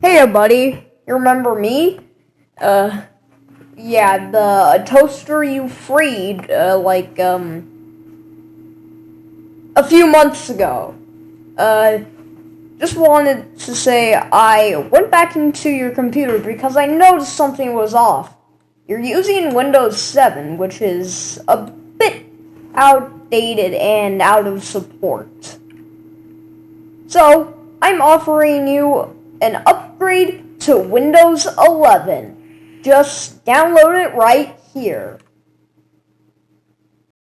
Hiya, buddy. You remember me? Uh, yeah, the toaster you freed, uh, like, um, a few months ago. Uh, just wanted to say I went back into your computer because I noticed something was off. You're using Windows 7, which is a bit outdated and out of support. So, I'm offering you an upgrade to Windows 11. Just download it right here.